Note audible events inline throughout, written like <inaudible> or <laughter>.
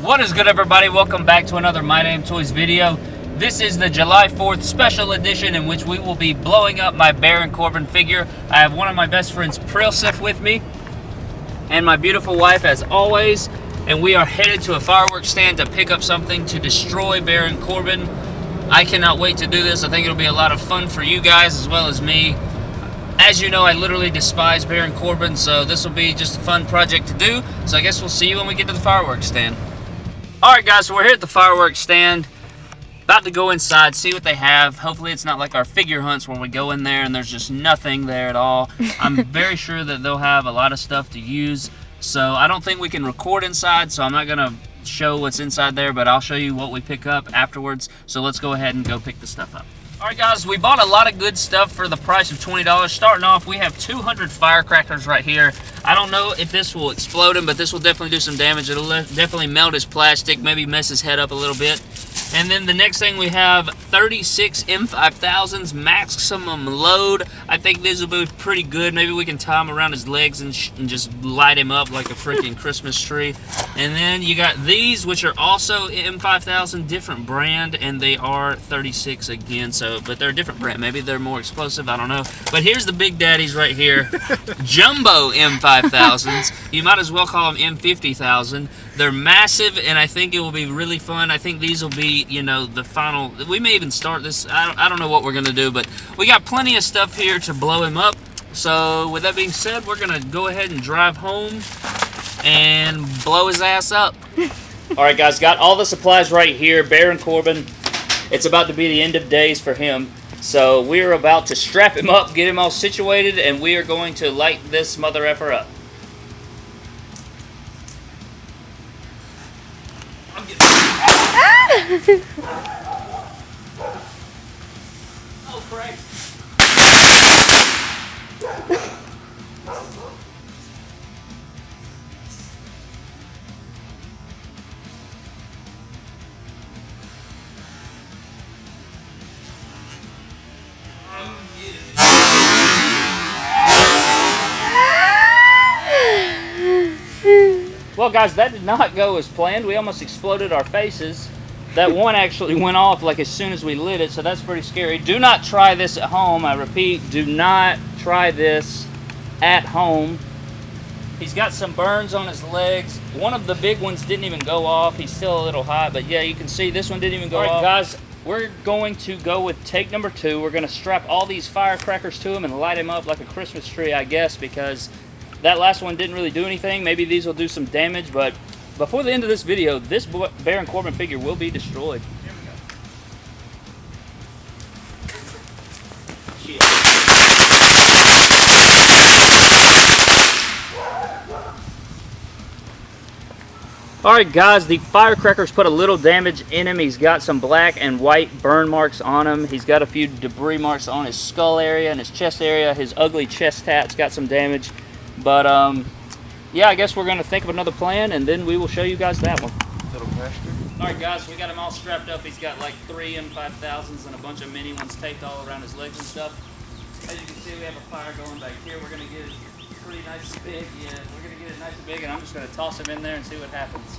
What is good everybody? Welcome back to another My Damn Toys video. This is the July 4th special edition in which we will be blowing up my Baron Corbin figure. I have one of my best friends, Prilsif, with me, and my beautiful wife as always. And we are headed to a fireworks stand to pick up something to destroy Baron Corbin. I cannot wait to do this. I think it'll be a lot of fun for you guys as well as me. As you know, I literally despise Baron Corbin, so this will be just a fun project to do. So I guess we'll see you when we get to the fireworks stand. Alright guys, so we're here at the fireworks stand. About to go inside, see what they have. Hopefully it's not like our figure hunts where we go in there and there's just nothing there at all. I'm <laughs> very sure that they'll have a lot of stuff to use. So I don't think we can record inside, so I'm not going to show what's inside there, but I'll show you what we pick up afterwards. So let's go ahead and go pick the stuff up. Alright guys, we bought a lot of good stuff for the price of $20. Starting off, we have 200 firecrackers right here. I don't know if this will explode him, but this will definitely do some damage. It'll definitely melt his plastic, maybe mess his head up a little bit. And then the next thing we have 36 M5000s maximum load. I think these will be pretty good. Maybe we can tie them around his legs and, and just light him up like a freaking <laughs> Christmas tree. And then you got these, which are also M5000, different brand, and they are 36 again. So, but they're a different brand. Maybe they're more explosive. I don't know. But here's the big daddies right here, <laughs> Jumbo M5000s. You might as well call them M50000. They're massive, and I think it will be really fun. I think these will be, you know, the final. We may even start this. I don't, I don't know what we're going to do, but we got plenty of stuff here to blow him up. So, with that being said, we're going to go ahead and drive home and blow his ass up. <laughs> all right, guys, got all the supplies right here. Baron Corbin. It's about to be the end of days for him. So we're about to strap him up, get him all situated, and we are going to light this mother effer up. Oh, Christ. Well, guys, that did not go as planned. We almost exploded our faces. That one actually went off like as soon as we lit it, so that's pretty scary. Do not try this at home. I repeat, do not try this at home. He's got some burns on his legs. One of the big ones didn't even go off. He's still a little hot, but yeah, you can see this one didn't even go all right, off. guys, we're going to go with take number two. We're going to strap all these firecrackers to him and light him up like a Christmas tree, I guess, because that last one didn't really do anything. Maybe these will do some damage, but before the end of this video, this Baron Corbin figure will be destroyed. Alright guys, the firecrackers put a little damage in him. He's got some black and white burn marks on him. He's got a few debris marks on his skull area and his chest area. His ugly chest hat's got some damage. But um, yeah, I guess we're going to think of another plan, and then we will show you guys that one. Little faster. All right, guys, we got him all strapped up. He's got like three M5000s and a bunch of mini ones taped all around his legs and stuff. As you can see, we have a fire going back here. We're going to get it pretty nice and big. Yeah, we're going to get it nice and big, and I'm just going to toss him in there and see what happens.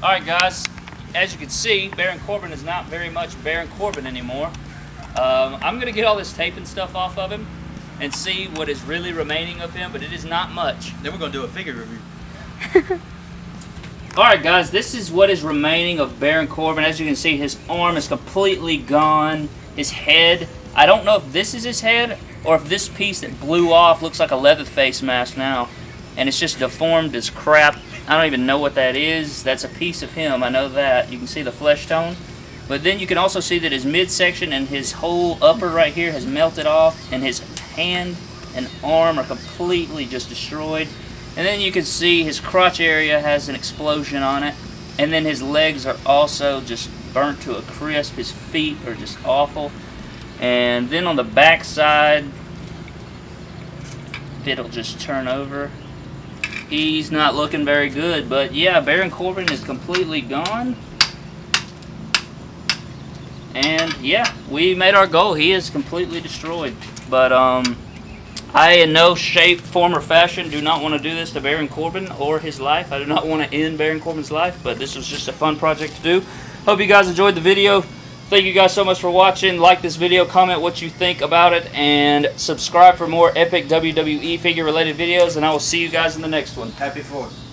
Alright guys, as you can see, Baron Corbin is not very much Baron Corbin anymore. Um, I'm going to get all this tape and stuff off of him and see what is really remaining of him, but it is not much. Then we're going to do a figure review. <laughs> Alright guys, this is what is remaining of Baron Corbin. As you can see, his arm is completely gone. His head, I don't know if this is his head or if this piece that blew off looks like a leather face mask now. And it's just deformed as crap. I don't even know what that is. That's a piece of him, I know that. You can see the flesh tone. But then you can also see that his midsection and his whole upper right here has melted off. And his hand and arm are completely just destroyed. And then you can see his crotch area has an explosion on it. And then his legs are also just burnt to a crisp. His feet are just awful. And then on the back side, it'll just turn over. He's not looking very good. But yeah, Baron Corbin is completely gone. And yeah, we made our goal. He is completely destroyed. But um I, in no shape, form, or fashion, do not want to do this to Baron Corbin or his life. I do not want to end Baron Corbin's life, but this was just a fun project to do. Hope you guys enjoyed the video. Thank you guys so much for watching. Like this video, comment what you think about it, and subscribe for more epic WWE figure-related videos, and I will see you guys in the next one. Happy Fourth.